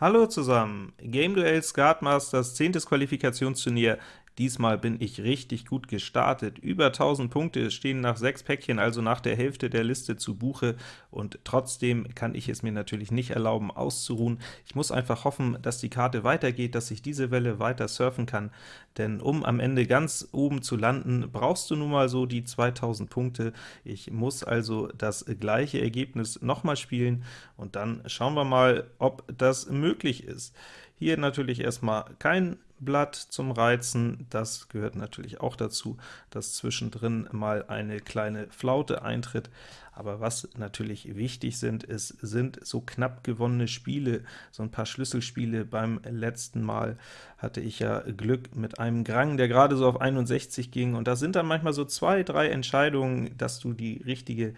Hallo zusammen! Game Duell Skatmasters 10. Qualifikationsturnier Diesmal bin ich richtig gut gestartet. Über 1000 Punkte stehen nach 6 Päckchen, also nach der Hälfte der Liste zu Buche, und trotzdem kann ich es mir natürlich nicht erlauben, auszuruhen. Ich muss einfach hoffen, dass die Karte weitergeht, dass ich diese Welle weiter surfen kann, denn um am Ende ganz oben zu landen, brauchst du nun mal so die 2000 Punkte. Ich muss also das gleiche Ergebnis nochmal spielen, und dann schauen wir mal, ob das möglich ist. Hier natürlich erstmal kein Blatt zum Reizen, das gehört natürlich auch dazu, dass zwischendrin mal eine kleine Flaute eintritt. Aber was natürlich wichtig sind, ist, sind so knapp gewonnene Spiele, so ein paar Schlüsselspiele. Beim letzten Mal hatte ich ja Glück mit einem Grang, der gerade so auf 61 ging, und da sind dann manchmal so zwei, drei Entscheidungen, dass du die richtige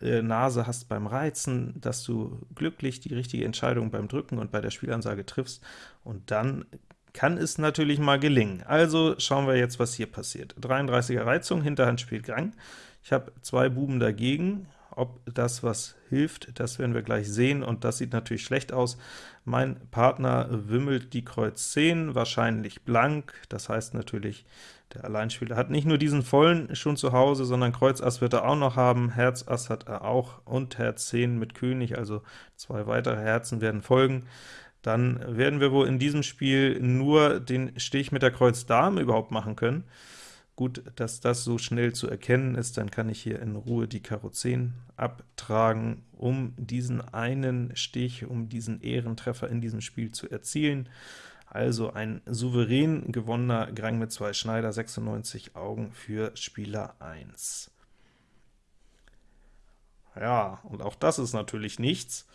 äh, Nase hast beim Reizen, dass du glücklich die richtige Entscheidung beim Drücken und bei der Spielansage triffst, und dann kann es natürlich mal gelingen. Also schauen wir jetzt, was hier passiert. 33er Reizung, Hinterhand spielt Grang. Ich habe zwei Buben dagegen. Ob das was hilft, das werden wir gleich sehen, und das sieht natürlich schlecht aus. Mein Partner wimmelt die Kreuz 10, wahrscheinlich blank, das heißt natürlich, der Alleinspieler hat nicht nur diesen vollen schon zu Hause, sondern Kreuz Ass wird er auch noch haben, Herz Ass hat er auch, und Herz 10 mit König, also zwei weitere Herzen werden folgen dann werden wir wohl in diesem Spiel nur den Stich mit der Kreuz Dame überhaupt machen können. Gut, dass das so schnell zu erkennen ist, dann kann ich hier in Ruhe die Karo 10 abtragen, um diesen einen Stich, um diesen Ehrentreffer in diesem Spiel zu erzielen. Also ein souverän gewonnener Grang mit zwei Schneider, 96 Augen für Spieler 1. Ja, und auch das ist natürlich nichts.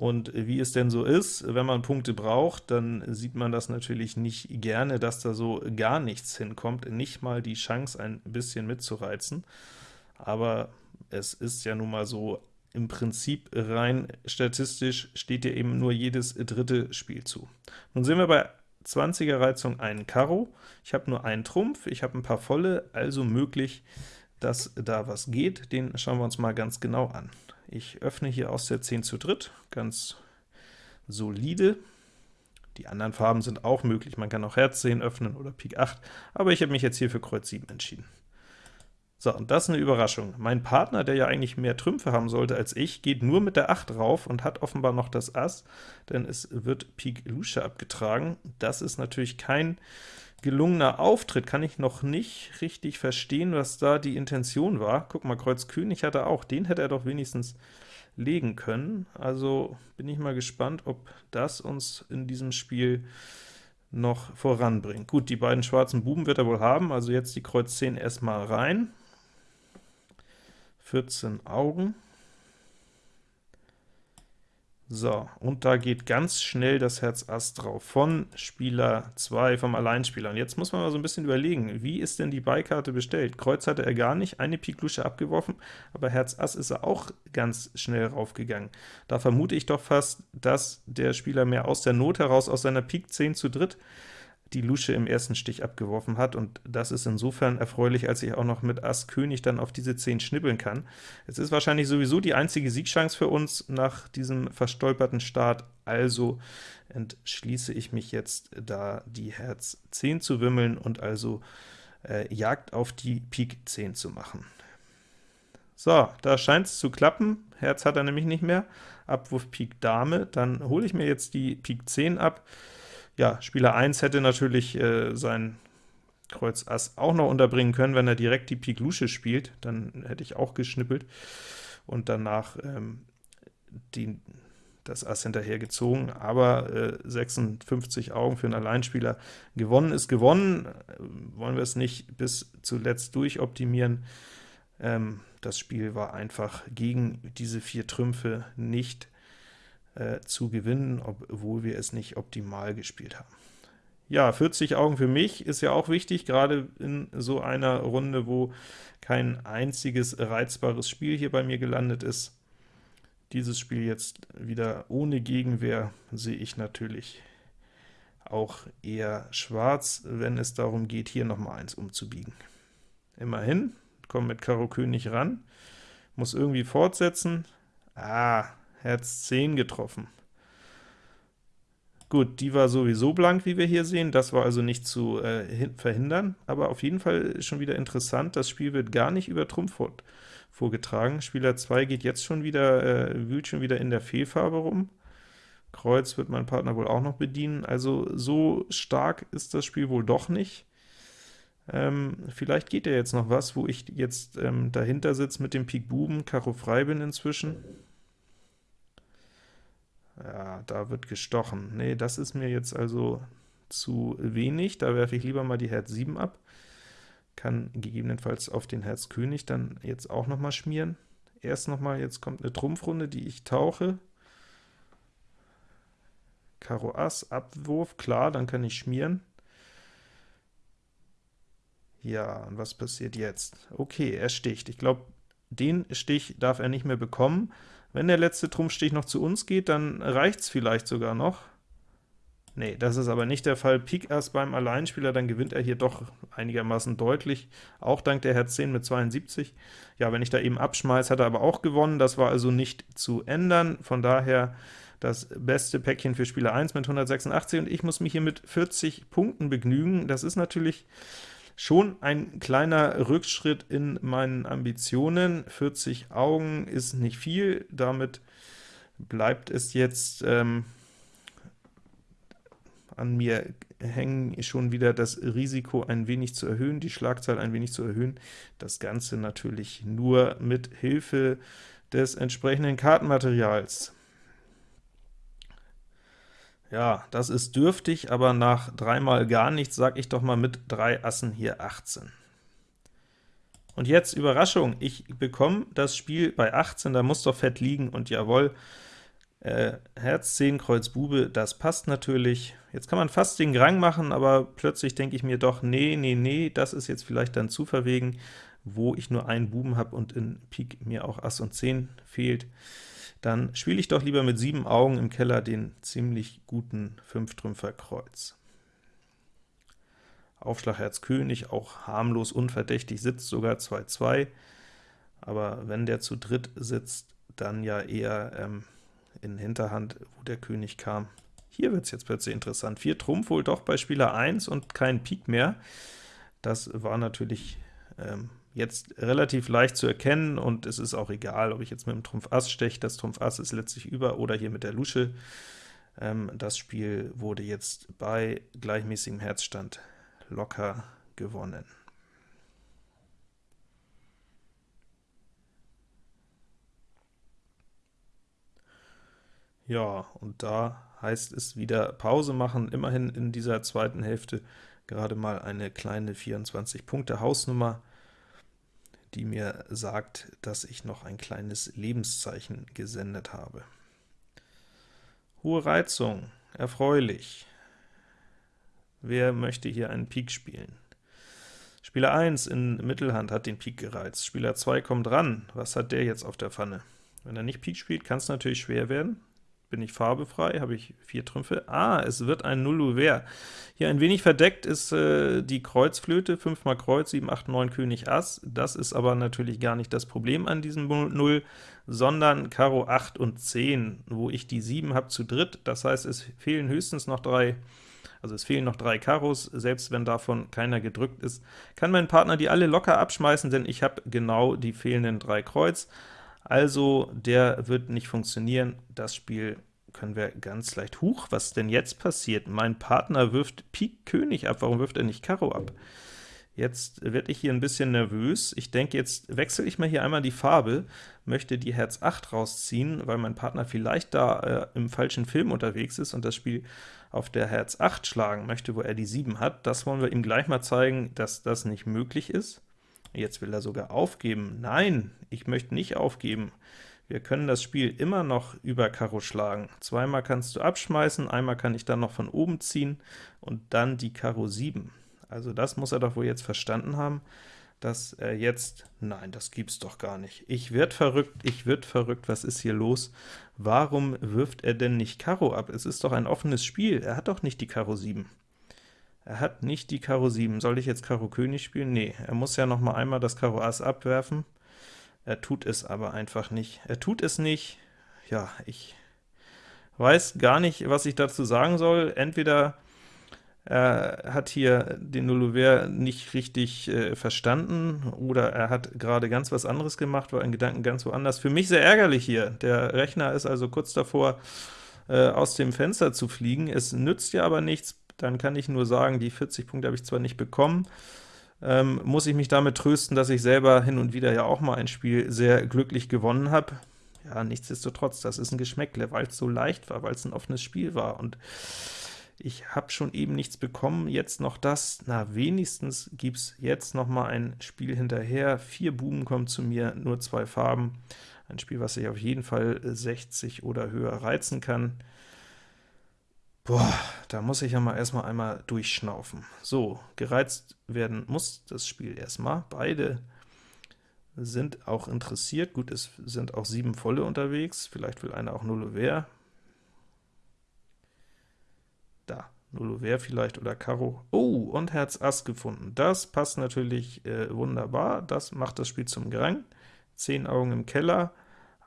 Und wie es denn so ist, wenn man Punkte braucht, dann sieht man das natürlich nicht gerne, dass da so gar nichts hinkommt, nicht mal die Chance, ein bisschen mitzureizen. Aber es ist ja nun mal so, im Prinzip rein statistisch steht dir eben nur jedes dritte Spiel zu. Nun sehen wir bei 20er Reizung einen Karo, ich habe nur einen Trumpf, ich habe ein paar volle, also möglich, dass da was geht. Den schauen wir uns mal ganz genau an. Ich öffne hier aus der 10 zu dritt, ganz solide. Die anderen Farben sind auch möglich, man kann auch Herz 10 öffnen oder Pik 8, aber ich habe mich jetzt hier für Kreuz 7 entschieden. So, und das ist eine Überraschung. Mein Partner, der ja eigentlich mehr Trümpfe haben sollte als ich, geht nur mit der 8 rauf und hat offenbar noch das Ass, denn es wird Pik Lusche abgetragen. Das ist natürlich kein gelungener Auftritt, kann ich noch nicht richtig verstehen, was da die Intention war. Guck mal, Kreuz König hat er auch, den hätte er doch wenigstens legen können. Also bin ich mal gespannt, ob das uns in diesem Spiel noch voranbringt. Gut, die beiden schwarzen Buben wird er wohl haben, also jetzt die Kreuz 10 erstmal rein. 14 Augen. So, und da geht ganz schnell das Herz Ass drauf, von Spieler 2, vom Alleinspieler. Und jetzt muss man mal so ein bisschen überlegen, wie ist denn die Beikarte bestellt? Kreuz hatte er gar nicht, eine Pik Lusche abgeworfen, aber Herz Ass ist er auch ganz schnell raufgegangen. Da vermute ich doch fast, dass der Spieler mehr aus der Not heraus, aus seiner Pik 10 zu dritt, die Lusche im ersten Stich abgeworfen hat, und das ist insofern erfreulich, als ich auch noch mit Ass König dann auf diese 10 schnibbeln kann. Es ist wahrscheinlich sowieso die einzige Siegchance für uns nach diesem verstolperten Start, also entschließe ich mich jetzt, da die Herz 10 zu wimmeln und also äh, Jagd auf die Pik 10 zu machen. So, da scheint es zu klappen, Herz hat er nämlich nicht mehr, Abwurf Pik Dame, dann hole ich mir jetzt die Pik 10 ab, ja, Spieler 1 hätte natürlich äh, sein Kreuz Ass auch noch unterbringen können, wenn er direkt die Pik Lusche spielt, dann hätte ich auch geschnippelt und danach ähm, die, das Ass hinterher gezogen, aber äh, 56 Augen für einen Alleinspieler. Gewonnen ist gewonnen, wollen wir es nicht bis zuletzt durchoptimieren. Ähm, das Spiel war einfach gegen diese vier Trümpfe nicht äh, zu gewinnen, obwohl wir es nicht optimal gespielt haben. Ja, 40 Augen für mich ist ja auch wichtig, gerade in so einer Runde, wo kein einziges reizbares Spiel hier bei mir gelandet ist. Dieses Spiel jetzt wieder ohne Gegenwehr sehe ich natürlich auch eher schwarz, wenn es darum geht, hier nochmal eins umzubiegen. Immerhin, komme mit Karo König ran, muss irgendwie fortsetzen. Ah, Herz 10 getroffen. Gut, die war sowieso blank, wie wir hier sehen, das war also nicht zu äh, verhindern, aber auf jeden Fall schon wieder interessant, das Spiel wird gar nicht über Trumpf vorgetragen. Spieler 2 geht jetzt schon wieder, äh, wühlt schon wieder in der Fehlfarbe rum. Kreuz wird mein Partner wohl auch noch bedienen, also so stark ist das Spiel wohl doch nicht. Ähm, vielleicht geht ja jetzt noch was, wo ich jetzt ähm, dahinter sitze mit dem Pik Buben, Karo frei bin inzwischen. Da wird gestochen. Nee, das ist mir jetzt also zu wenig, da werfe ich lieber mal die Herz 7 ab. Kann gegebenenfalls auf den Herz König dann jetzt auch noch mal schmieren. Erst noch mal, jetzt kommt eine Trumpfrunde, die ich tauche. Karo Ass, Abwurf, klar, dann kann ich schmieren. Ja, und was passiert jetzt? Okay, er sticht. Ich glaube, den Stich darf er nicht mehr bekommen. Wenn der letzte Trumpfstich noch zu uns geht, dann reicht es vielleicht sogar noch. Nee, das ist aber nicht der Fall. Pik Ass beim Alleinspieler, dann gewinnt er hier doch einigermaßen deutlich, auch dank der Herz 10 mit 72. Ja, wenn ich da eben abschmeiß, hat er aber auch gewonnen, das war also nicht zu ändern, von daher das beste Päckchen für Spieler 1 mit 186, und ich muss mich hier mit 40 Punkten begnügen. Das ist natürlich Schon ein kleiner Rückschritt in meinen Ambitionen, 40 Augen ist nicht viel, damit bleibt es jetzt ähm, an mir hängen, schon wieder das Risiko ein wenig zu erhöhen, die Schlagzahl ein wenig zu erhöhen. Das Ganze natürlich nur mit Hilfe des entsprechenden Kartenmaterials. Ja, das ist dürftig, aber nach dreimal gar nichts sag ich doch mal mit drei Assen hier 18. Und jetzt Überraschung, ich bekomme das Spiel bei 18, da muss doch Fett liegen, und jawohl, äh, Herz 10, Kreuz Bube, das passt natürlich. Jetzt kann man fast den Grang machen, aber plötzlich denke ich mir doch, nee, nee, nee, das ist jetzt vielleicht dann zu verwegen, wo ich nur einen Buben habe und in Pik mir auch Ass und 10 fehlt dann spiele ich doch lieber mit sieben Augen im Keller den ziemlich guten Fünftrümpfer Kreuz. Aufschlag Herz König, auch harmlos unverdächtig, sitzt sogar 2-2, aber wenn der zu dritt sitzt, dann ja eher ähm, in Hinterhand, wo der König kam. Hier wird es jetzt plötzlich interessant. 4 Trumpf wohl doch bei Spieler 1 und kein Pik mehr. Das war natürlich ähm, jetzt relativ leicht zu erkennen, und es ist auch egal, ob ich jetzt mit dem Trumpf Ass steche, das Trumpf Ass ist letztlich über, oder hier mit der Lusche. Ähm, das Spiel wurde jetzt bei gleichmäßigem Herzstand locker gewonnen. Ja, und da heißt es wieder Pause machen, immerhin in dieser zweiten Hälfte gerade mal eine kleine 24-Punkte-Hausnummer, die mir sagt, dass ich noch ein kleines Lebenszeichen gesendet habe. Hohe Reizung, erfreulich. Wer möchte hier einen Pik spielen? Spieler 1 in Mittelhand hat den Pik gereizt, Spieler 2 kommt ran, was hat der jetzt auf der Pfanne? Wenn er nicht Pik spielt, kann es natürlich schwer werden, bin ich farbefrei, habe ich vier Trümpfe. Ah, es wird ein Null Hier ein wenig verdeckt ist äh, die Kreuzflöte, 5 mal Kreuz, 7, 8, 9, König, Ass. Das ist aber natürlich gar nicht das Problem an diesem Null, sondern Karo 8 und 10, wo ich die 7 habe zu dritt. Das heißt, es fehlen höchstens noch drei also es fehlen noch drei Karos, selbst wenn davon keiner gedrückt ist, kann mein Partner die alle locker abschmeißen, denn ich habe genau die fehlenden drei Kreuz. Also der wird nicht funktionieren. Das Spiel können wir ganz leicht, huch, was denn jetzt passiert? Mein Partner wirft Pik König ab, warum wirft er nicht Karo ab? Jetzt werde ich hier ein bisschen nervös. Ich denke, jetzt wechsle ich mal hier einmal die Farbe, möchte die Herz 8 rausziehen, weil mein Partner vielleicht da äh, im falschen Film unterwegs ist und das Spiel auf der Herz 8 schlagen möchte, wo er die 7 hat. Das wollen wir ihm gleich mal zeigen, dass das nicht möglich ist. Jetzt will er sogar aufgeben. Nein, ich möchte nicht aufgeben. Wir können das Spiel immer noch über Karo schlagen. Zweimal kannst du abschmeißen, einmal kann ich dann noch von oben ziehen und dann die Karo 7. Also das muss er doch wohl jetzt verstanden haben, dass er jetzt... Nein, das gibt's doch gar nicht. Ich werd verrückt, ich wird verrückt, was ist hier los? Warum wirft er denn nicht Karo ab? Es ist doch ein offenes Spiel, er hat doch nicht die Karo 7. Er hat nicht die Karo 7. Soll ich jetzt Karo König spielen? Nee, er muss ja noch mal einmal das Karo Ass abwerfen. Er tut es aber einfach nicht. Er tut es nicht. Ja, ich weiß gar nicht, was ich dazu sagen soll. Entweder er hat hier den Nullover nicht richtig äh, verstanden, oder er hat gerade ganz was anderes gemacht, war in Gedanken ganz woanders. Für mich sehr ärgerlich hier. Der Rechner ist also kurz davor, äh, aus dem Fenster zu fliegen. Es nützt ja aber nichts, dann kann ich nur sagen, die 40 Punkte habe ich zwar nicht bekommen, ähm, muss ich mich damit trösten, dass ich selber hin und wieder ja auch mal ein Spiel sehr glücklich gewonnen habe. Ja, nichtsdestotrotz, das ist ein Geschmäckle, weil es so leicht war, weil es ein offenes Spiel war, und ich habe schon eben nichts bekommen, jetzt noch das, na wenigstens gibt es jetzt noch mal ein Spiel hinterher, vier Buben kommen zu mir, nur zwei Farben, ein Spiel, was sich auf jeden Fall 60 oder höher reizen kann. Boah, da muss ich ja mal erstmal einmal durchschnaufen. So, gereizt werden muss das Spiel erstmal. Beide sind auch interessiert. Gut, es sind auch sieben Volle unterwegs. Vielleicht will einer auch Null Wer. Da, Null Wer vielleicht oder Karo. Oh, und Herz Ass gefunden. Das passt natürlich äh, wunderbar. Das macht das Spiel zum Grang. Zehn Augen im Keller.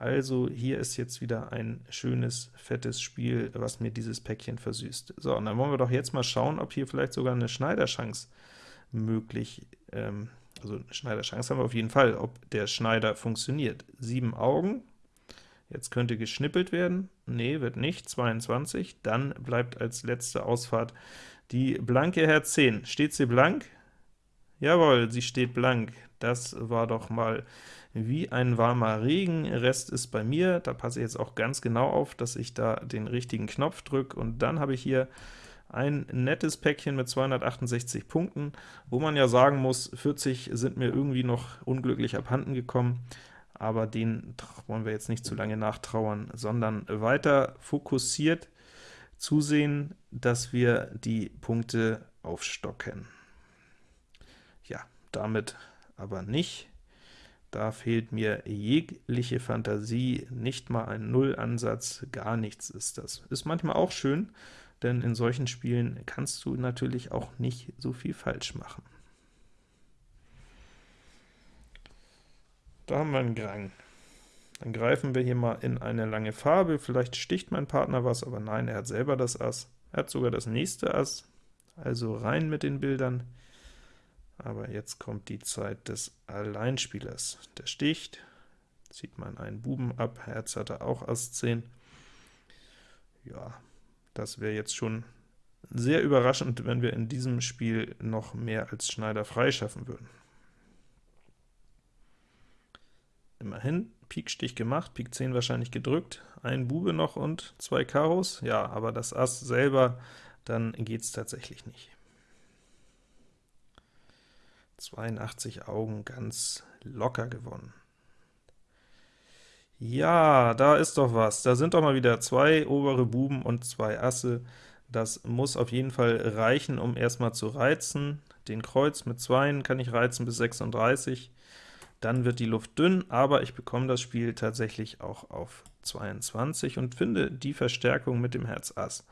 Also hier ist jetzt wieder ein schönes, fettes Spiel, was mir dieses Päckchen versüßt. So, und dann wollen wir doch jetzt mal schauen, ob hier vielleicht sogar eine Schneiderchance möglich, ähm, also eine Schneiderchance haben wir auf jeden Fall, ob der Schneider funktioniert. Sieben Augen, jetzt könnte geschnippelt werden, nee, wird nicht, 22, dann bleibt als letzte Ausfahrt die blanke Herz 10. Steht sie blank? Jawohl, sie steht blank. Das war doch mal wie ein warmer Regen. Rest ist bei mir, da passe ich jetzt auch ganz genau auf, dass ich da den richtigen Knopf drücke, und dann habe ich hier ein nettes Päckchen mit 268 Punkten, wo man ja sagen muss, 40 sind mir irgendwie noch unglücklich abhanden gekommen, aber den wollen wir jetzt nicht zu lange nachtrauern, sondern weiter fokussiert zusehen, dass wir die Punkte aufstocken. Ja, damit aber nicht. Da fehlt mir jegliche Fantasie, nicht mal ein Nullansatz, gar nichts ist das. Ist manchmal auch schön, denn in solchen Spielen kannst du natürlich auch nicht so viel falsch machen. Da haben wir einen Grang. Dann greifen wir hier mal in eine lange Farbe, vielleicht sticht mein Partner was, aber nein, er hat selber das Ass. Er hat sogar das nächste Ass, also rein mit den Bildern. Aber jetzt kommt die Zeit des Alleinspielers. Der sticht, zieht man einen Buben ab, Herz hat er auch Ass 10. Ja, das wäre jetzt schon sehr überraschend, wenn wir in diesem Spiel noch mehr als Schneider freischaffen würden. Immerhin, Pik-Stich gemacht, Pik 10 wahrscheinlich gedrückt, ein Bube noch und zwei Karos, ja, aber das Ass selber, dann geht es tatsächlich nicht. 82 Augen ganz locker gewonnen. Ja, da ist doch was. Da sind doch mal wieder zwei obere Buben und zwei Asse. Das muss auf jeden Fall reichen, um erstmal zu reizen. Den Kreuz mit Zweien kann ich reizen bis 36. Dann wird die Luft dünn, aber ich bekomme das Spiel tatsächlich auch auf 22 und finde die Verstärkung mit dem Herz Ass.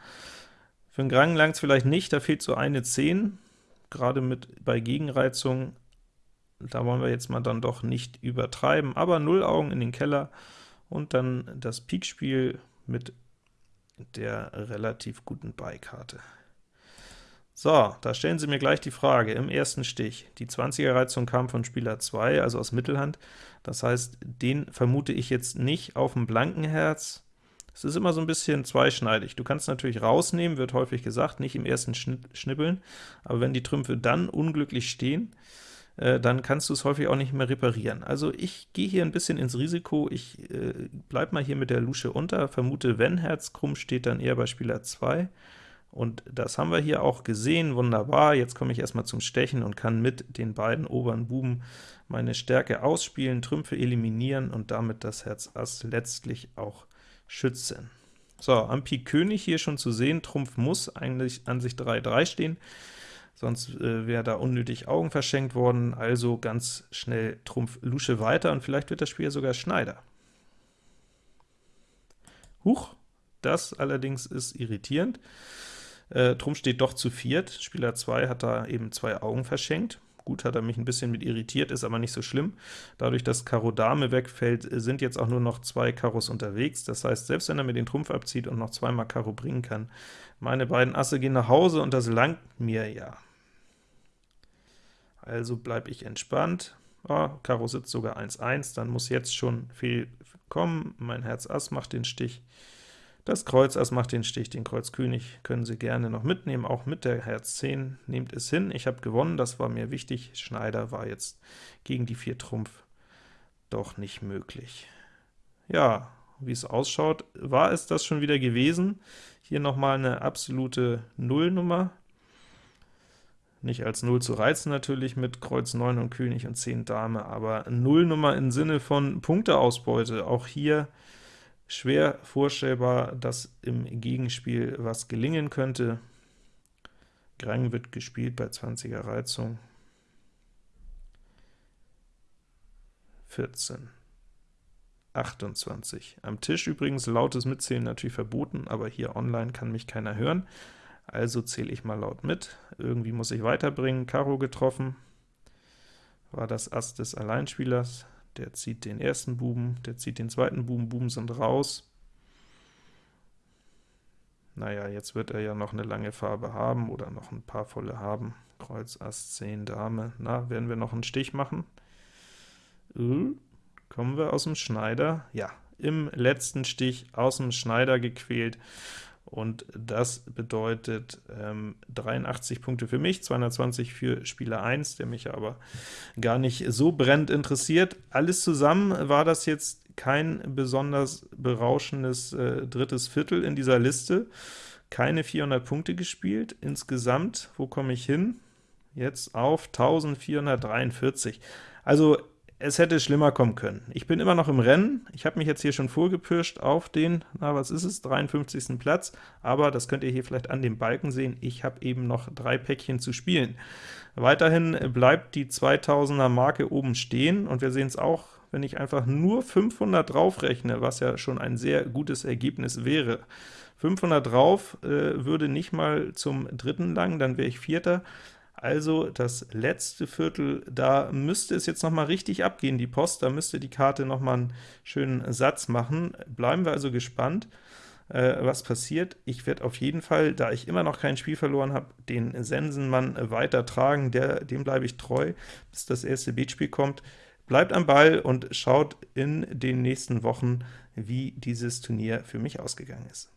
Für den Grang langt es vielleicht nicht, da fehlt so eine 10, gerade mit bei Gegenreizung, da wollen wir jetzt mal dann doch nicht übertreiben, aber 0 Augen in den Keller und dann das Pikspiel mit der relativ guten Beikarte. So, da stellen Sie mir gleich die Frage im ersten Stich. Die 20er Reizung kam von Spieler 2, also aus Mittelhand. Das heißt, den vermute ich jetzt nicht auf dem blanken Herz, es ist immer so ein bisschen zweischneidig. Du kannst natürlich rausnehmen, wird häufig gesagt, nicht im ersten Schnippeln, aber wenn die Trümpfe dann unglücklich stehen, äh, dann kannst du es häufig auch nicht mehr reparieren. Also ich gehe hier ein bisschen ins Risiko, ich äh, bleibe mal hier mit der Lusche unter, vermute, wenn Herz krumm steht, dann eher bei Spieler 2, und das haben wir hier auch gesehen, wunderbar. Jetzt komme ich erstmal zum Stechen und kann mit den beiden oberen Buben meine Stärke ausspielen, Trümpfe eliminieren und damit das Herz Ass letztlich auch schützen. So, am Pik König hier schon zu sehen, Trumpf muss eigentlich an sich 3-3 stehen, sonst äh, wäre da unnötig Augen verschenkt worden, also ganz schnell Trumpf Lusche weiter, und vielleicht wird das Spiel sogar Schneider. Huch, das allerdings ist irritierend. Äh, Trumpf steht doch zu viert, Spieler 2 hat da eben zwei Augen verschenkt. Gut, hat er mich ein bisschen mit irritiert, ist aber nicht so schlimm. Dadurch, dass Karo Dame wegfällt, sind jetzt auch nur noch zwei Karos unterwegs. Das heißt, selbst wenn er mir den Trumpf abzieht und noch zweimal Karo bringen kann, meine beiden Asse gehen nach Hause und das langt mir ja. Also bleibe ich entspannt. Oh, Karo sitzt sogar 1-1, dann muss jetzt schon viel kommen. Mein Herz Ass macht den Stich. Das Kreuz Ass macht den Stich, den Kreuz König können Sie gerne noch mitnehmen, auch mit der Herz 10. Nehmt es hin, ich habe gewonnen, das war mir wichtig. Schneider war jetzt gegen die 4 Trumpf doch nicht möglich. Ja, wie es ausschaut, war es das schon wieder gewesen. Hier nochmal eine absolute Nullnummer. Nicht als Null zu reizen natürlich mit Kreuz 9 und König und 10 Dame, aber Nullnummer im Sinne von Punkteausbeute. Auch hier schwer vorstellbar, dass im Gegenspiel was gelingen könnte. Grang wird gespielt bei 20er Reizung. 14, 28. Am Tisch übrigens lautes Mitzählen natürlich verboten, aber hier online kann mich keiner hören, also zähle ich mal laut mit. Irgendwie muss ich weiterbringen. Karo getroffen, war das Ass des Alleinspielers, der zieht den ersten Buben, der zieht den zweiten Buben, Buben sind raus. Naja, jetzt wird er ja noch eine lange Farbe haben oder noch ein paar volle haben. Kreuz, Ass, 10, Dame. Na, werden wir noch einen Stich machen? Uh, kommen wir aus dem Schneider? Ja, im letzten Stich aus dem Schneider gequält und das bedeutet ähm, 83 Punkte für mich, 220 für Spieler 1, der mich aber gar nicht so brennend interessiert. Alles zusammen war das jetzt kein besonders berauschendes äh, drittes Viertel in dieser Liste, keine 400 Punkte gespielt. Insgesamt, wo komme ich hin? Jetzt auf 1443. Also es hätte schlimmer kommen können. Ich bin immer noch im Rennen, ich habe mich jetzt hier schon vorgepirscht auf den, na was ist es, 53. Platz, aber das könnt ihr hier vielleicht an dem Balken sehen, ich habe eben noch drei Päckchen zu spielen. Weiterhin bleibt die 2000er Marke oben stehen, und wir sehen es auch, wenn ich einfach nur 500 draufrechne, was ja schon ein sehr gutes Ergebnis wäre. 500 drauf äh, würde nicht mal zum dritten lang, dann wäre ich Vierter, also das letzte Viertel, da müsste es jetzt noch mal richtig abgehen, die Post, da müsste die Karte noch mal einen schönen Satz machen. Bleiben wir also gespannt, äh, was passiert. Ich werde auf jeden Fall, da ich immer noch kein Spiel verloren habe, den Sensenmann weiter tragen, der, dem bleibe ich treu, bis das erste Beatspiel kommt. Bleibt am Ball und schaut in den nächsten Wochen, wie dieses Turnier für mich ausgegangen ist.